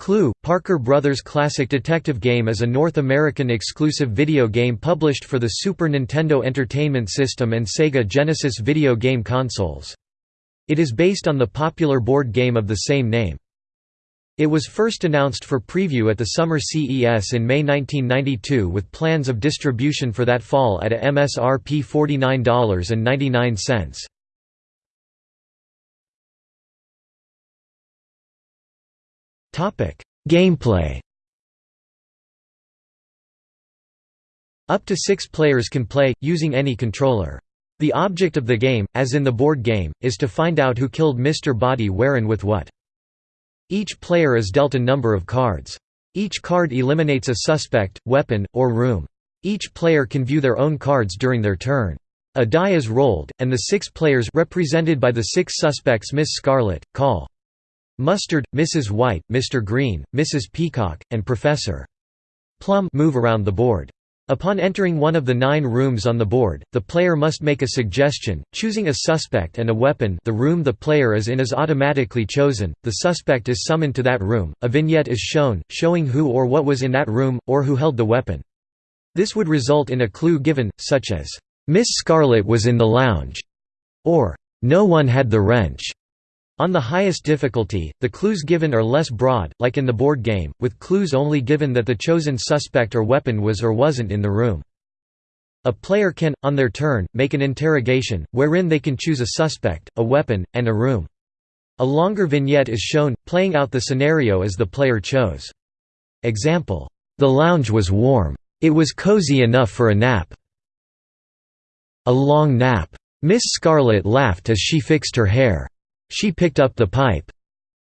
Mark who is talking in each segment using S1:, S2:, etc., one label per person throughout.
S1: Clue, Parker Brothers classic detective game is a North American exclusive video game published for the Super Nintendo Entertainment System and Sega Genesis video game consoles. It is based on the popular board game of the same name. It was first announced for preview at the Summer CES in May 1992 with plans of distribution for that fall at a MSRP $49.99. Gameplay Up to six players can play, using any controller. The object of the game, as in the board game, is to find out who killed Mr. Boddy where and with what. Each player is dealt a number of cards. Each card eliminates a suspect, weapon, or room. Each player can view their own cards during their turn. A die is rolled, and the six players represented by the six suspects Miss Scarlet, Colonel Mustard, Mrs. White, Mr. Green, Mrs. Peacock, and Professor Plum move around the board. Upon entering one of the nine rooms on the board, the player must make a suggestion, choosing a suspect and a weapon the room the player is in is automatically chosen, the suspect is summoned to that room, a vignette is shown, showing who or what was in that room, or who held the weapon. This would result in a clue given, such as, "'Miss Scarlet was in the lounge' or "'No one had the wrench' On the highest difficulty, the clues given are less broad, like in the board game, with clues only given that the chosen suspect or weapon was or wasn't in the room. A player can, on their turn, make an interrogation, wherein they can choose a suspect, a weapon, and a room. A longer vignette is shown, playing out the scenario as the player chose. Example, "...the lounge was warm. It was cozy enough for a nap. A long nap. Miss Scarlet laughed as she fixed her hair. She picked up the pipe.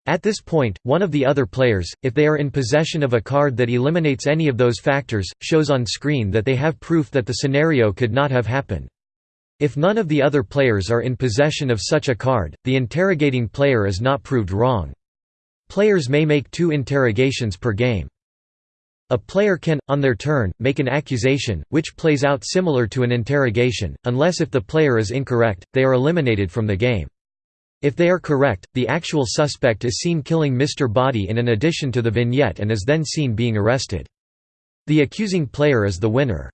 S1: At this point, one of the other players, if they are in possession of a card that eliminates any of those factors, shows on screen that they have proof that the scenario could not have happened. If none of the other players are in possession of such a card, the interrogating player is not proved wrong. Players may make two interrogations per game. A player can, on their turn, make an accusation, which plays out similar to an interrogation, unless if the player is incorrect, they are eliminated from the game. If they are correct, the actual suspect is seen killing Mr. Boddy in an addition to the vignette and is then seen being arrested. The accusing player is the winner.